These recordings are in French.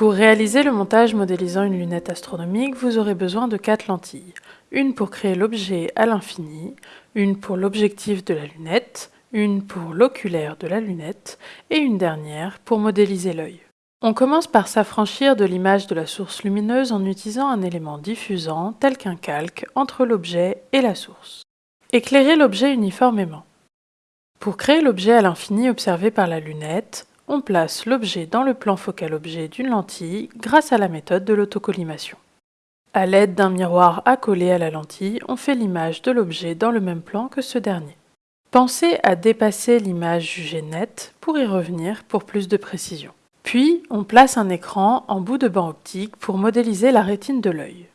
Pour réaliser le montage modélisant une lunette astronomique, vous aurez besoin de quatre lentilles. Une pour créer l'objet à l'infini, une pour l'objectif de la lunette, une pour l'oculaire de la lunette et une dernière pour modéliser l'œil. On commence par s'affranchir de l'image de la source lumineuse en utilisant un élément diffusant tel qu'un calque entre l'objet et la source. Éclairer l'objet uniformément. Pour créer l'objet à l'infini observé par la lunette, on place l'objet dans le plan focal objet d'une lentille grâce à la méthode de l'autocollimation. À l'aide d'un miroir accolé à la lentille, on fait l'image de l'objet dans le même plan que ce dernier. Pensez à dépasser l'image jugée nette pour y revenir pour plus de précision. Puis, on place un écran en bout de banc optique pour modéliser la rétine de l'œil.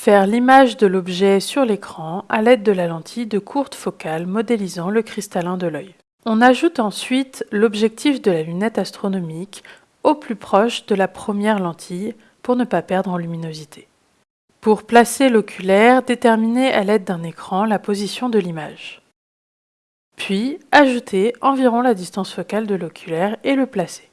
Faire l'image de l'objet sur l'écran à l'aide de la lentille de courte focale modélisant le cristallin de l'œil. On ajoute ensuite l'objectif de la lunette astronomique au plus proche de la première lentille pour ne pas perdre en luminosité. Pour placer l'oculaire, déterminez à l'aide d'un écran la position de l'image. Puis, ajoutez environ la distance focale de l'oculaire et le placez.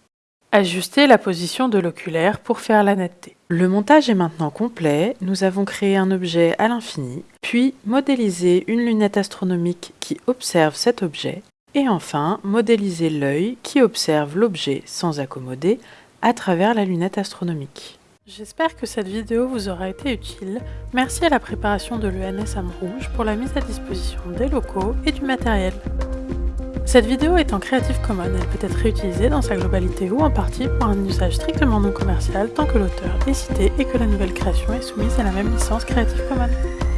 Ajustez la position de l'oculaire pour faire la netteté. Le montage est maintenant complet, nous avons créé un objet à l'infini, puis modélisé une lunette astronomique qui observe cet objet, et enfin modéliser l'œil qui observe l'objet sans accommoder à travers la lunette astronomique. J'espère que cette vidéo vous aura été utile. Merci à la préparation de l'ENS Rouge pour la mise à disposition des locaux et du matériel. Cette vidéo est en Creative Commons, elle peut être réutilisée dans sa globalité ou en partie pour un usage strictement non commercial tant que l'auteur est cité et que la nouvelle création est soumise à la même licence Creative Commons.